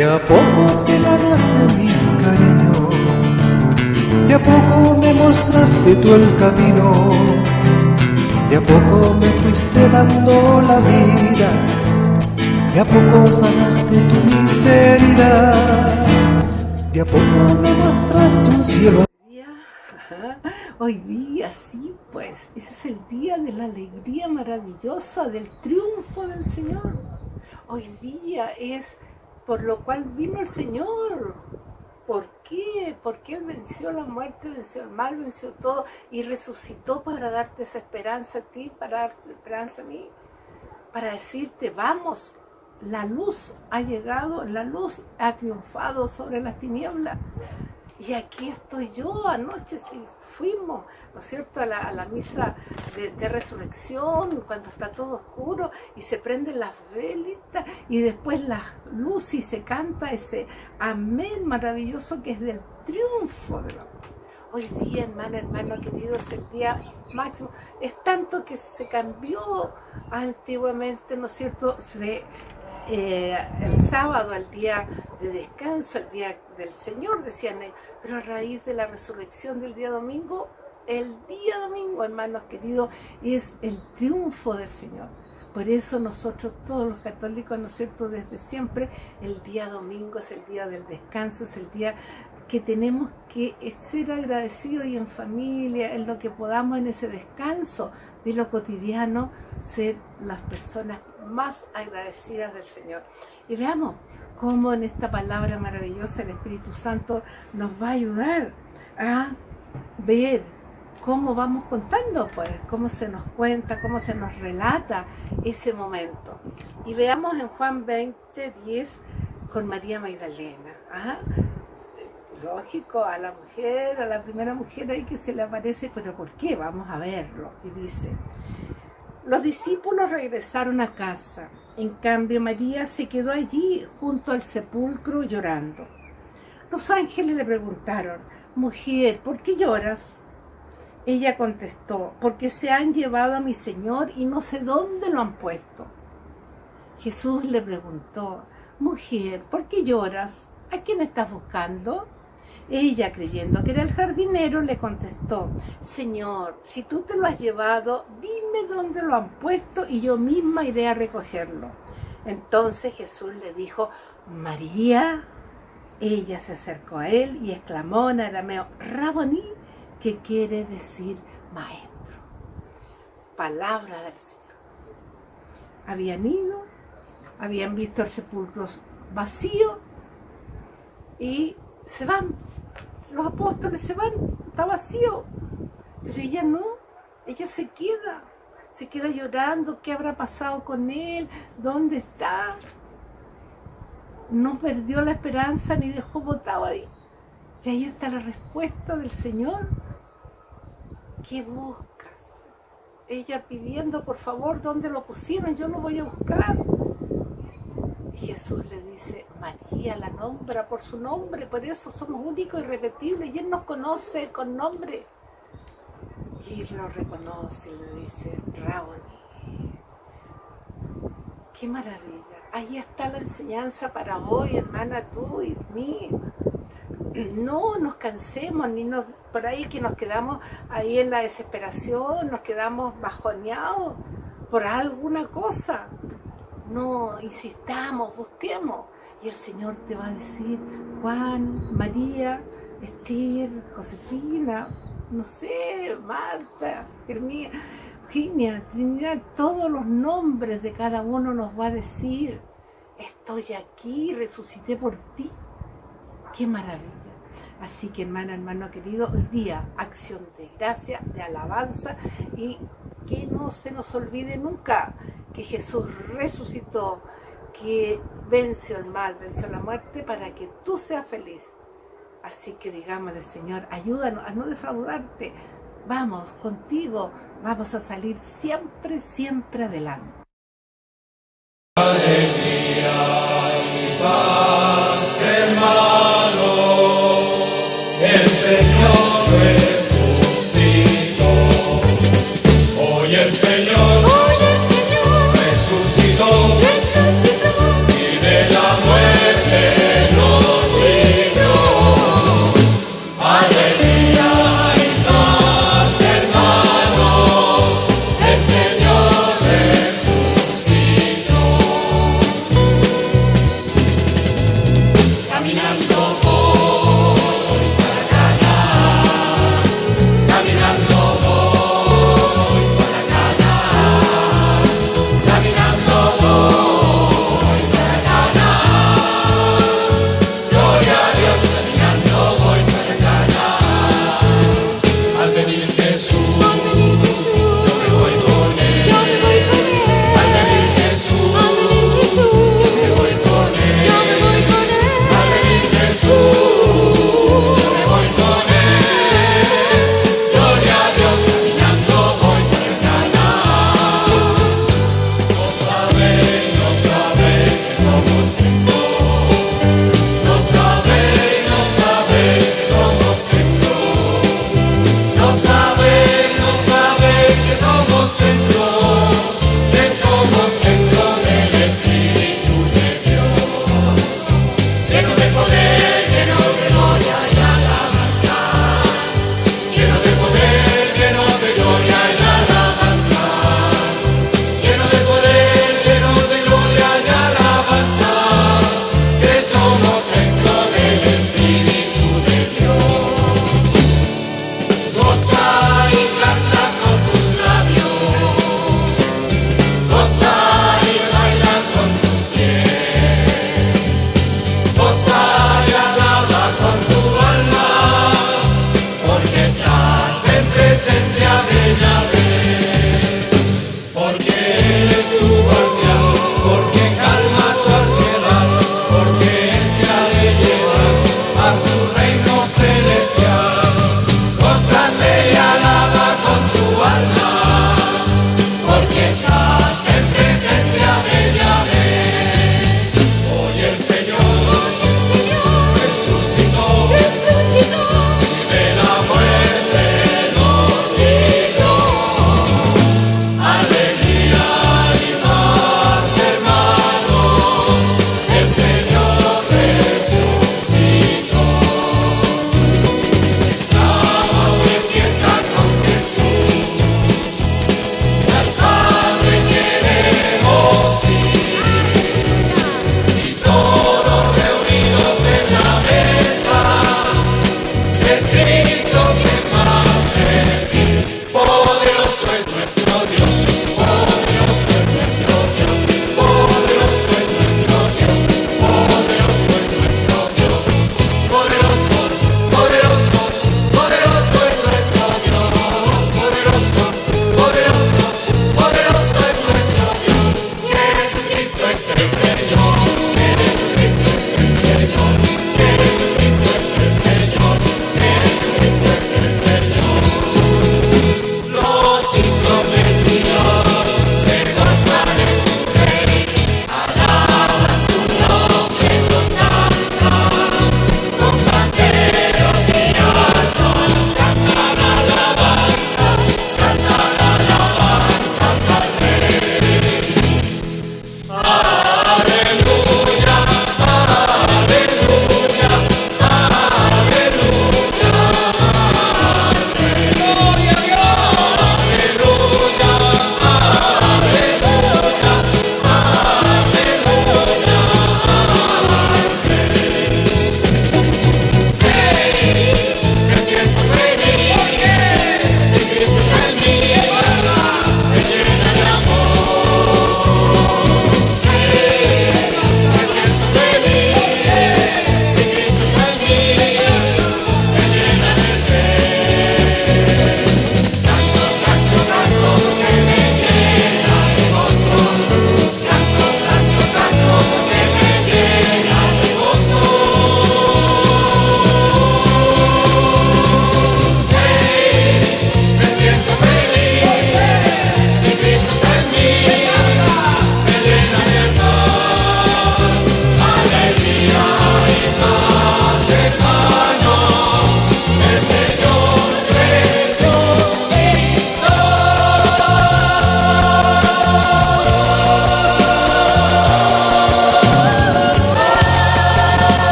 De a poco te ganaste mi cariño, de a poco me mostraste tú el camino, de a poco me fuiste dando la vida, de a poco sanaste tu miseria, de a poco me mostraste un cielo. Hoy día, sí, pues, ese es el día de la alegría maravillosa, del triunfo del Señor. Hoy día es por lo cual vino el Señor. ¿Por qué? Porque Él venció la muerte, venció el mal, venció todo y resucitó para darte esa esperanza a ti, para darte esperanza a mí, para decirte, vamos, la luz ha llegado, la luz ha triunfado sobre las tinieblas. Y aquí estoy yo, anoche si fuimos, ¿no es cierto?, a la, misa de, resurrección, cuando está todo oscuro y se prenden las velitas y después la luz y se canta ese amén maravilloso que es del triunfo de la Hoy día, hermano, hermano querido, es el día máximo. Es tanto que se cambió antiguamente, ¿no es cierto? Se eh, el sábado, el día de descanso, el día del Señor, decían pero a raíz de la resurrección del día domingo, el día domingo, hermanos queridos, es el triunfo del Señor. Por eso nosotros, todos los católicos, ¿no es cierto?, desde siempre, el día domingo es el día del descanso, es el día que tenemos que ser agradecidos y en familia, en lo que podamos en ese descanso de lo cotidiano, ser las personas más agradecidas del Señor. Y veamos cómo en esta palabra maravillosa el Espíritu Santo nos va a ayudar a ver cómo vamos contando, pues, cómo se nos cuenta, cómo se nos relata ese momento. Y veamos en Juan 20, 10 con María Magdalena. ¿ah? Lógico, a la mujer, a la primera mujer ahí que se le aparece, pero ¿por qué? Vamos a verlo. Y dice, los discípulos regresaron a casa. En cambio, María se quedó allí junto al sepulcro llorando. Los ángeles le preguntaron, mujer, ¿por qué lloras? Ella contestó, porque se han llevado a mi Señor y no sé dónde lo han puesto. Jesús le preguntó, mujer, ¿por qué lloras? ¿A quién estás buscando? Ella, creyendo que era el jardinero, le contestó, Señor, si tú te lo has llevado, dime dónde lo han puesto y yo misma iré a recogerlo. Entonces Jesús le dijo, María. Ella se acercó a él y exclamó en arameo, Raboní, que quiere decir maestro. Palabra del Señor. Habían ido, habían visto el sepulcro vacío y se van los apóstoles se van, está vacío. Pero ella no, ella se queda, se queda llorando, ¿qué habrá pasado con él? ¿Dónde está? No perdió la esperanza ni dejó botado ahí. Y ahí está la respuesta del Señor. ¿Qué buscas? Ella pidiendo, por favor, ¿dónde lo pusieron? Yo lo voy a buscar. Jesús le dice, María la nombra por su nombre, por eso somos únicos y repetibles, y Él nos conoce con nombre. Y lo reconoce y le dice, Raboni. ¡Qué maravilla! Ahí está la enseñanza para hoy, hermana, tú y mí. No nos cansemos, ni nos, por ahí que nos quedamos ahí en la desesperación, nos quedamos bajoneados por alguna cosa no insistamos, busquemos. Y el Señor te va a decir, Juan, María, Esther, Josefina, no sé, Marta, Germía, Eugenia, Trinidad, todos los nombres de cada uno nos va a decir, estoy aquí, resucité por ti. ¡Qué maravilla! Así que hermana, hermano querido, hoy día acción de gracia, de alabanza y que no se nos olvide nunca que Jesús resucitó, que venció el mal, venció la muerte para que tú seas feliz. Así que digámosle, Señor, ayúdanos a no defraudarte. Vamos, contigo vamos a salir siempre, siempre adelante. Alegría.